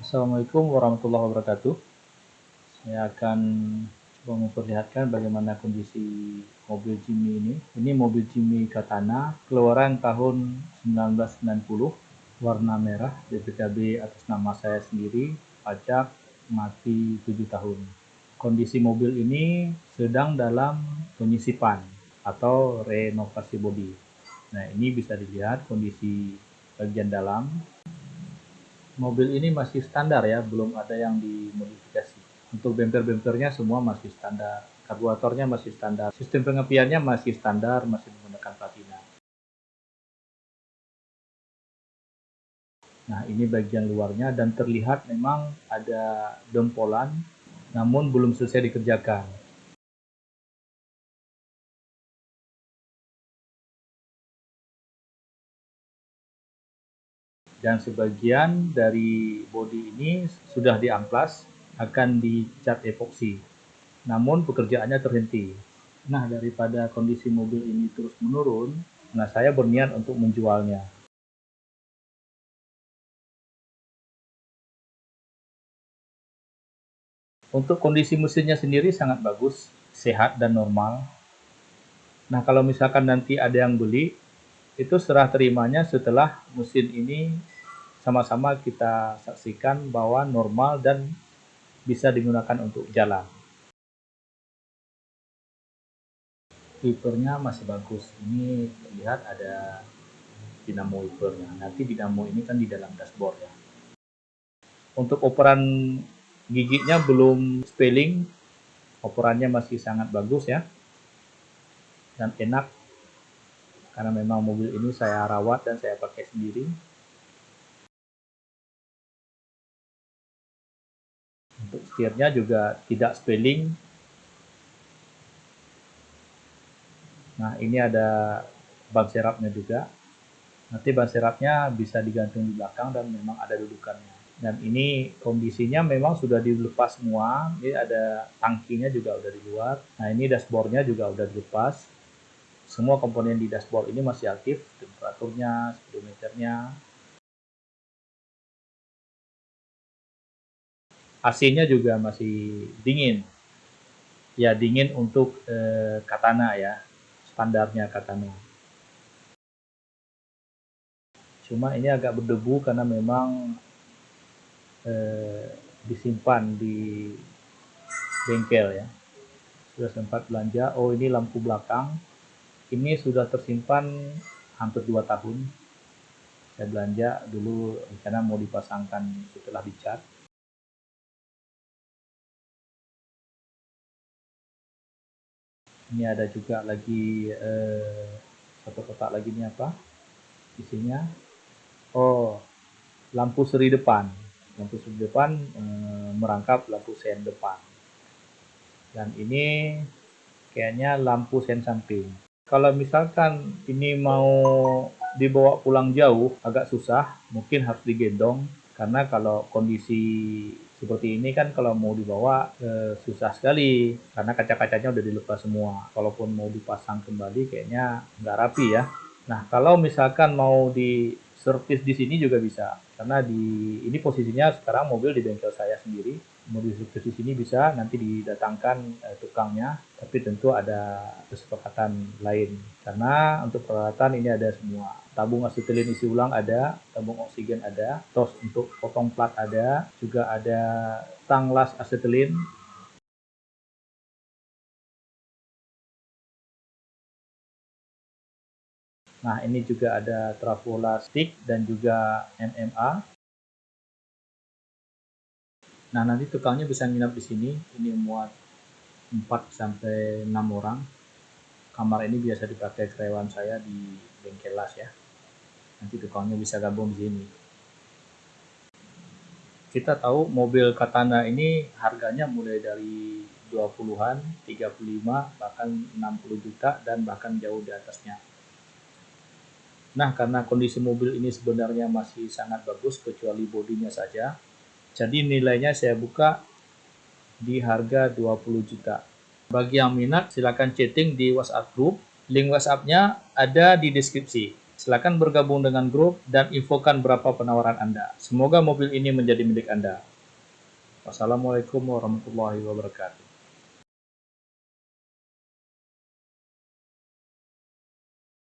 Assalamualaikum warahmatullahi wabarakatuh. Saya akan coba memperlihatkan bagaimana kondisi mobil Jimmy ini. Ini mobil Jimmy Katana, keluaran tahun 1990, warna merah, BPKB atas nama saya sendiri, pajak mati 7 tahun. Kondisi mobil ini sedang dalam penyisipan atau renovasi bodi. Nah, ini bisa dilihat kondisi bagian dalam mobil ini masih standar ya, belum ada yang dimodifikasi. Untuk bemper-bempernya semua masih standar, karburatornya masih standar, sistem pengepiannya masih standar, masih menggunakan platina. Nah, ini bagian luarnya dan terlihat memang ada dempolan, namun belum selesai dikerjakan. Dan sebagian dari bodi ini sudah diamplas akan dicat epoksi. Namun pekerjaannya terhenti. Nah daripada kondisi mobil ini terus menurun nah saya berniat untuk menjualnya. Untuk kondisi mesinnya sendiri sangat bagus sehat dan normal. Nah kalau misalkan nanti ada yang beli itu serah terimanya setelah mesin ini sama-sama kita saksikan bahwa normal dan bisa digunakan untuk jalan. Wipernya masih bagus. Ini terlihat ada dinamo wipernya. Nanti dinamo ini kan di dalam dashboard ya. Untuk operan gigitnya belum spelling. Operannya masih sangat bagus ya. Dan enak. Karena memang mobil ini saya rawat dan saya pakai sendiri. Untuk setirnya juga tidak spelling. Nah, ini ada ban serapnya juga. Nanti ban serapnya bisa digantung di belakang dan memang ada dudukannya. Dan ini kondisinya memang sudah dilepas semua. Ini ada tangkinya juga udah di luar. Nah, ini dashboardnya juga udah dilepas. Semua komponen di dashboard ini masih aktif, temperaturnya, speedometernya, AC-nya juga masih dingin. Ya dingin untuk eh, katana ya, standarnya katana. Cuma ini agak berdebu karena memang eh, disimpan di bengkel ya. Sudah sempat belanja. Oh ini lampu belakang. Ini sudah tersimpan hampir 2 tahun. Saya belanja dulu rencana mau dipasangkan setelah dicat. ini ada juga lagi eh, satu kotak lagi ini apa? Isinya. Oh lampu seri depan. Lampu seri depan eh, merangkap lampu sen depan. Dan ini kayaknya lampu sen samping kalau misalkan ini mau dibawa pulang jauh agak susah mungkin harus digendong. Karena kalau kondisi seperti ini kan kalau mau dibawa e, susah sekali. Karena kaca-kacanya udah dilepas semua. Kalaupun mau dipasang kembali kayaknya nggak rapi ya. Nah kalau misalkan mau di servis di sini juga bisa. Karena di ini posisinya sekarang mobil di bengkel saya sendiri. Mau di servis di sini bisa nanti didatangkan e, tukangnya. Tapi tentu ada kesepakatan lain. Karena untuk peralatan ini ada semua. Tabung asetilin isi ulang ada, tabung oksigen ada, tos untuk potong plat ada, juga ada tang las asetilin. Nah, ini juga ada trafola stick dan juga MMA. Nah, nanti tukangnya bisa nginap di sini. Ini muat 4 sampai 6 orang. Kamar ini biasa dipakai karyawan saya di bengkel las ya nanti tukangnya bisa gabung di sini kita tahu mobil Katana ini harganya mulai dari 20-an, 35, bahkan 60 juta dan bahkan jauh di atasnya. Nah, karena kondisi mobil ini sebenarnya masih sangat bagus kecuali bodinya saja. Jadi nilainya saya buka di harga 20 juta. Bagi yang minat silakan chatting di WhatsApp group. Link WhatsApp-nya ada di deskripsi. Silakan bergabung dengan grup dan infokan berapa penawaran Anda. Semoga mobil ini menjadi milik Anda. Wassalamualaikum warahmatullahi wabarakatuh.